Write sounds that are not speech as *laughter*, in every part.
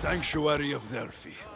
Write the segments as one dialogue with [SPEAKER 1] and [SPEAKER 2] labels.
[SPEAKER 1] Sanctuary of Delphi.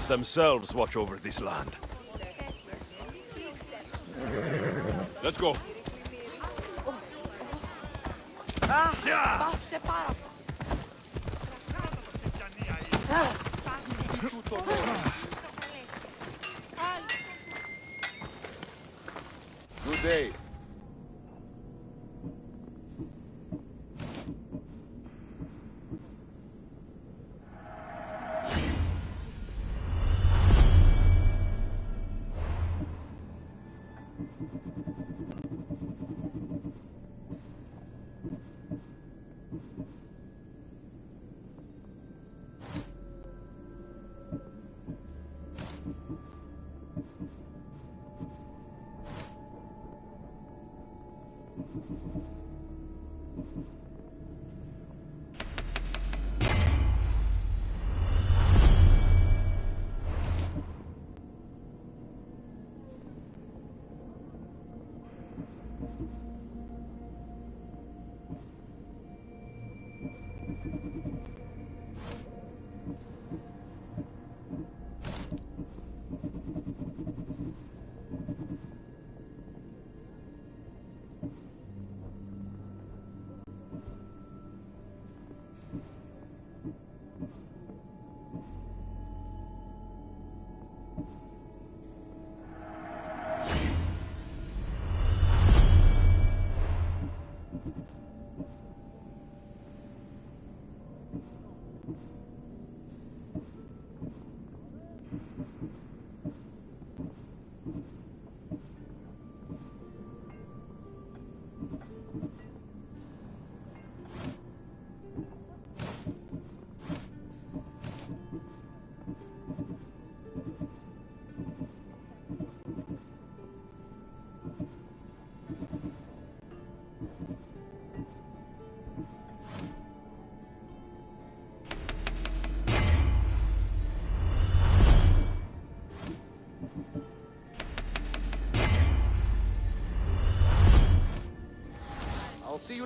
[SPEAKER 1] gods themselves watch over this land. Let's go.
[SPEAKER 2] Ah.
[SPEAKER 3] Good day.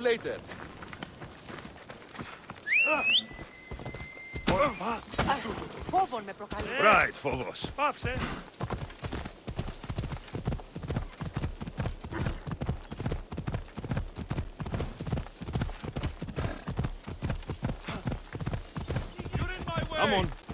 [SPEAKER 3] later.
[SPEAKER 1] Right, Phobos.
[SPEAKER 4] Pops, eh?
[SPEAKER 1] I'm on.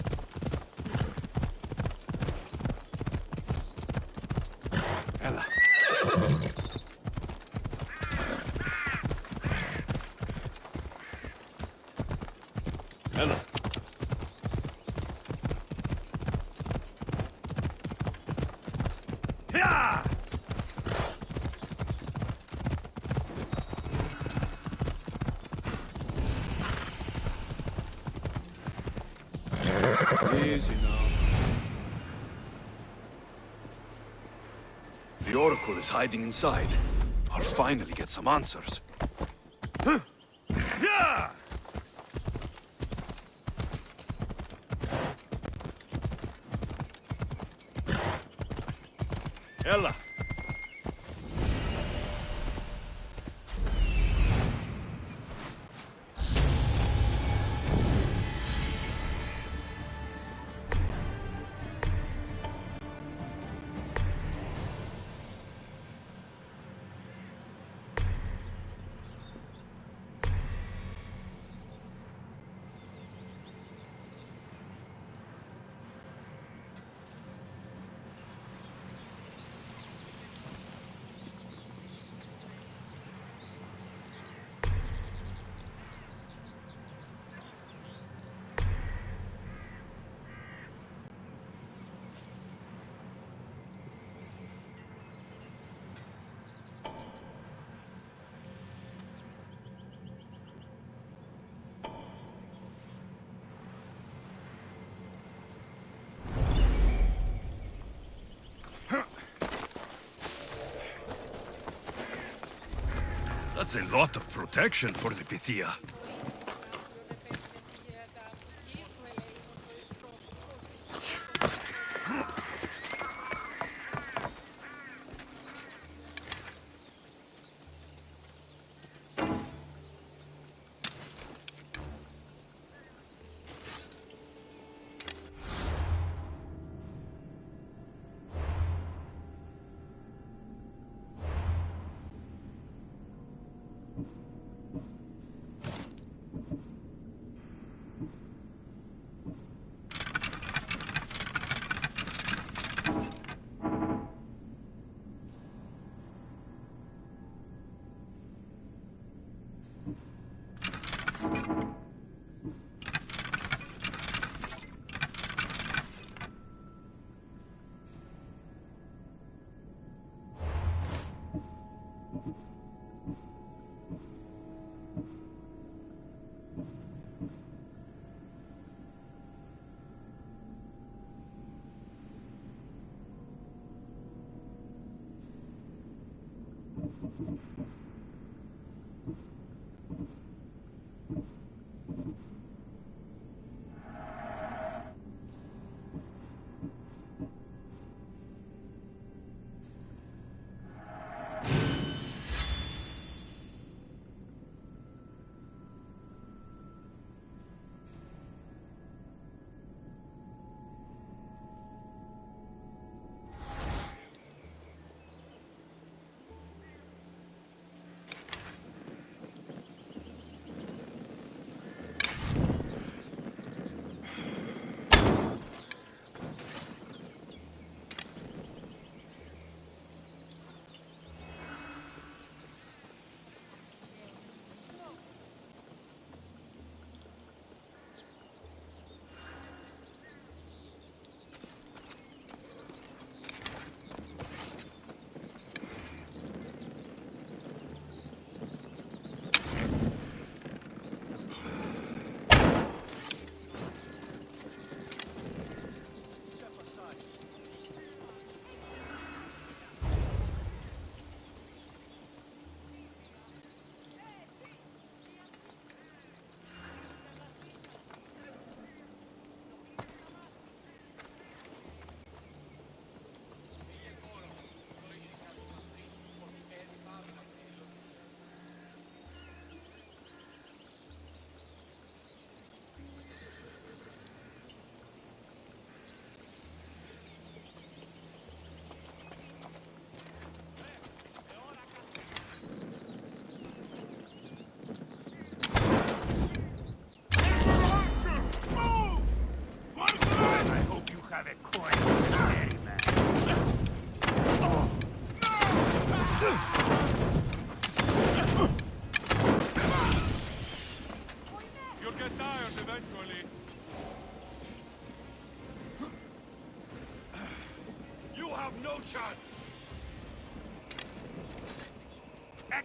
[SPEAKER 1] Is hiding inside. I'll finally get some answers. Huh. Yeah! Ella. That's a lot of protection for the Pythia.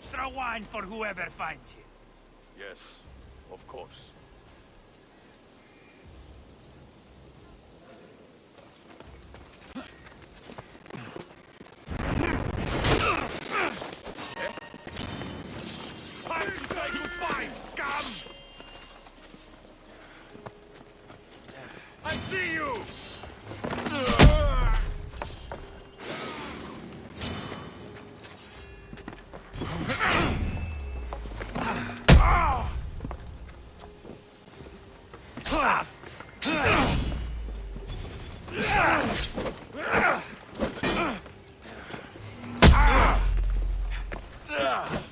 [SPEAKER 5] Extra wine for whoever finds you.
[SPEAKER 6] Yes, of course. Ugh.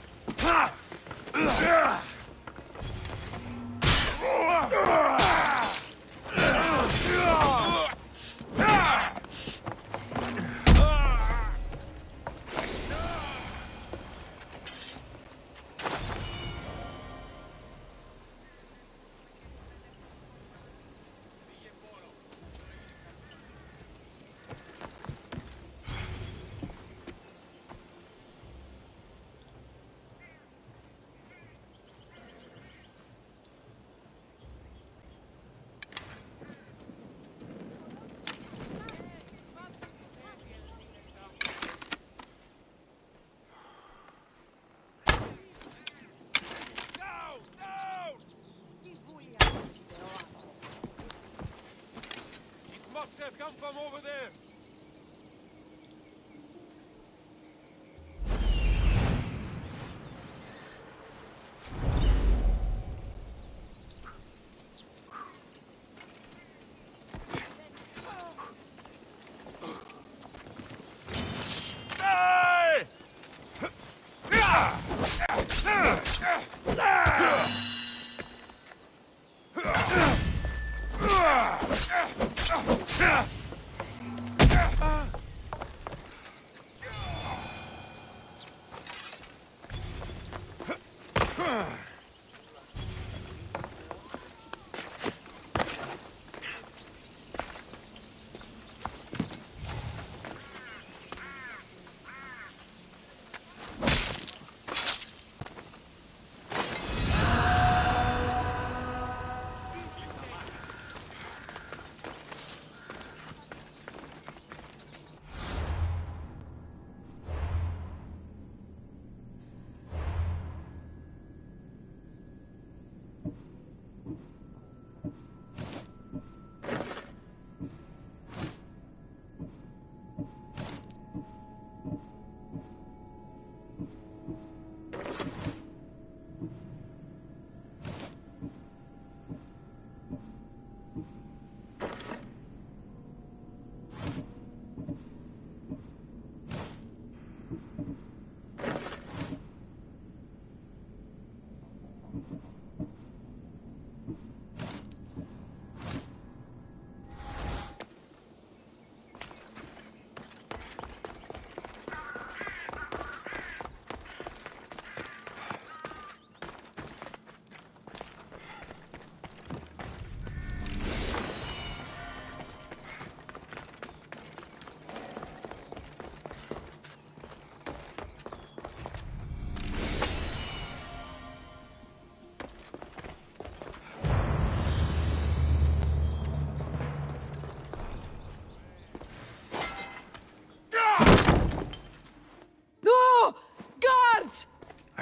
[SPEAKER 4] Some from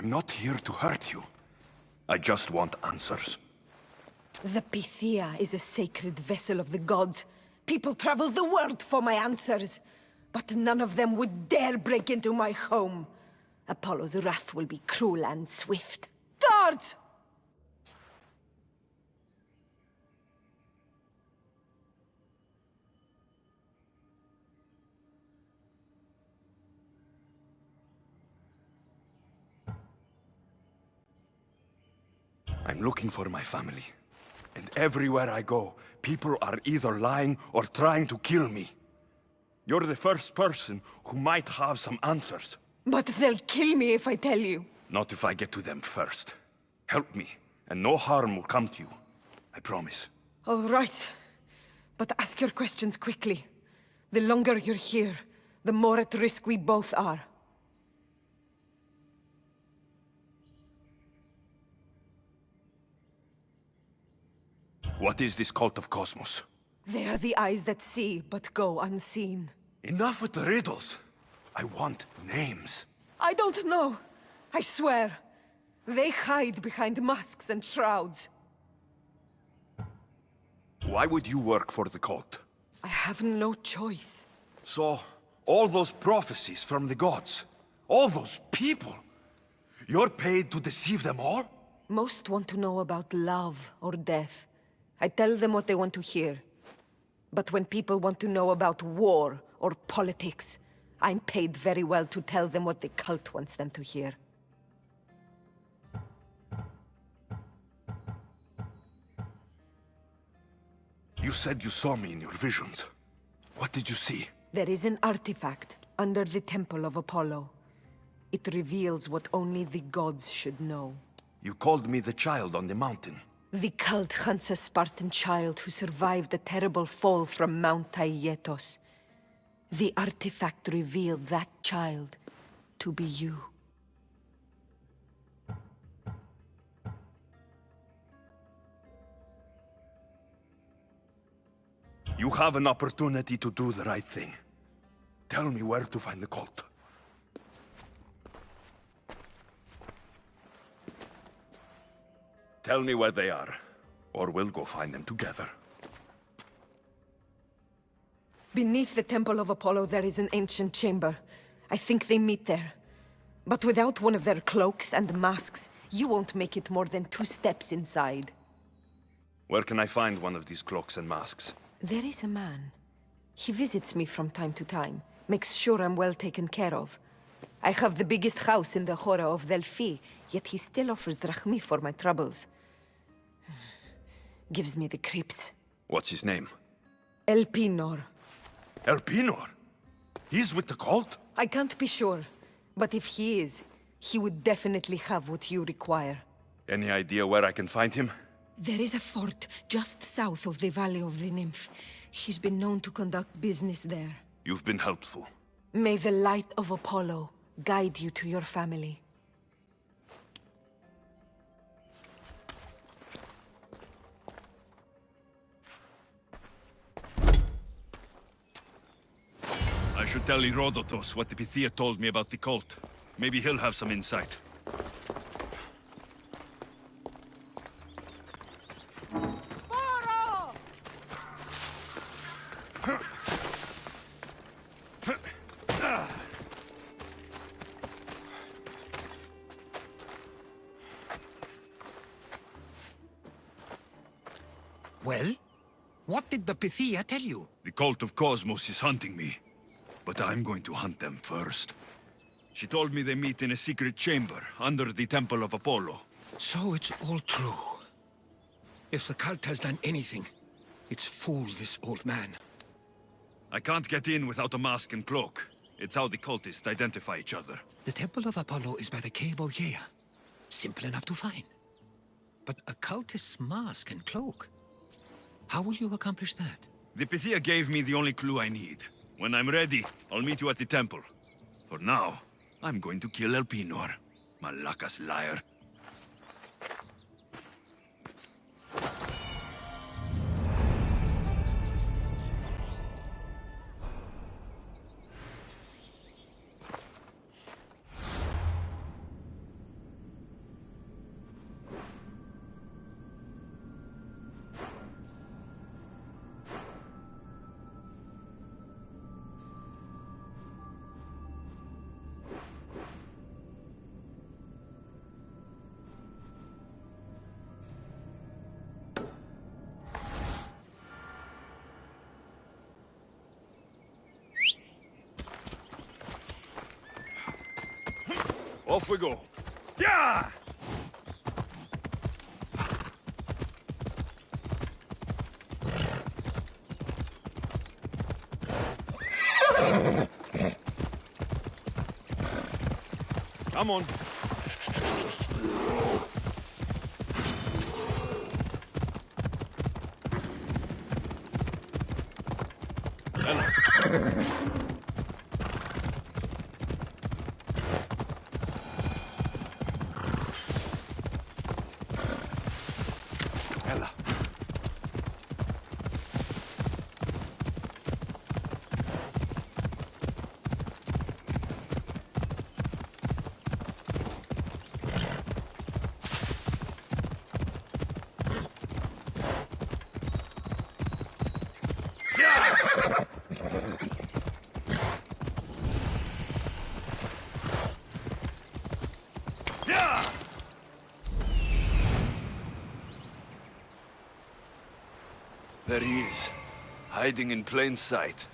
[SPEAKER 1] I'm not here to hurt you. I just want answers.
[SPEAKER 2] The Pythia is a sacred vessel of the gods. People travel the world for my answers. But none of them would dare break into my home. Apollo's wrath will be cruel and swift. Guards!
[SPEAKER 1] I'm looking for my family. And everywhere I go, people are either lying or trying to kill me. You're the first person who might have some answers.
[SPEAKER 2] But they'll kill me if I tell you.
[SPEAKER 1] Not if I get to them first. Help me, and no harm will come to you. I promise.
[SPEAKER 2] All right. But ask your questions quickly. The longer you're here, the more at risk we both are.
[SPEAKER 1] What is this cult of Kosmos?
[SPEAKER 2] They are the eyes that see, but go unseen.
[SPEAKER 1] Enough with the riddles. I want names.
[SPEAKER 2] I don't know. I swear. They hide behind masks and shrouds.
[SPEAKER 1] Why would you work for the cult?
[SPEAKER 2] I have no choice.
[SPEAKER 1] So, all those prophecies from the gods, all those people, you're paid to deceive them all?
[SPEAKER 2] Most want to know about love or death. I tell them what they want to hear. But when people want to know about war or politics, I'm paid very well to tell them what the cult wants them to hear.
[SPEAKER 1] You said you saw me in your visions. What did you see?
[SPEAKER 2] There is an artifact under the Temple of Apollo. It reveals what only the gods should know.
[SPEAKER 1] You called me the child on the mountain.
[SPEAKER 2] The cult hunts a Spartan child who survived a terrible fall from Mount Aietos. The artifact revealed that child to be you.
[SPEAKER 1] You have an opportunity to do the right thing. Tell me where to find the cult. Tell me where they are, or we'll go find them together.
[SPEAKER 2] Beneath the Temple of Apollo there is an ancient chamber. I think they meet there. But without one of their cloaks and masks, you won't make it more than two steps inside.
[SPEAKER 1] Where can I find one of these cloaks and masks?
[SPEAKER 2] There is a man. He visits me from time to time, makes sure I'm well taken care of. I have the biggest house in the Hora of Delphi, yet he still offers drachmi for my troubles. *sighs* Gives me the creeps.
[SPEAKER 1] What's his name?
[SPEAKER 2] Elpinor.
[SPEAKER 1] Elpinor? He's with the cult?
[SPEAKER 2] I can't be sure, but if he is, he would definitely have what you require.
[SPEAKER 1] Any idea where I can find him?
[SPEAKER 2] There is a fort just south of the Valley of the Nymph. He's been known to conduct business there.
[SPEAKER 1] You've been helpful.
[SPEAKER 2] May the light of Apollo guide you to your family.
[SPEAKER 1] I should tell Herodotus what the Pythia told me about the cult. Maybe he'll have some insight.
[SPEAKER 6] Pythia tell you?
[SPEAKER 1] The cult of Kosmos is hunting me. But I'm going to hunt them first. She told me they meet in a secret chamber under the Temple of Apollo.
[SPEAKER 6] So it's all true. If the cult has done anything, it's fooled this old man.
[SPEAKER 1] I can't get in without a mask and cloak. It's how the cultists identify each other.
[SPEAKER 6] The Temple of Apollo is by the Cave of Yea. Simple enough to find. But a cultist's mask and cloak? How will you accomplish that?
[SPEAKER 1] The Pythia gave me the only clue I need. When I'm ready, I'll meet you at the temple. For now, I'm going to kill Elpinor. Malakas liar. Off we go. Yeah! Come on. Ella. Hiding in plain sight.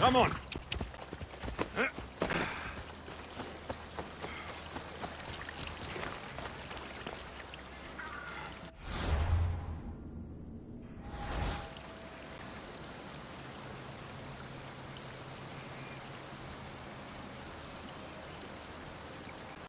[SPEAKER 1] Come on.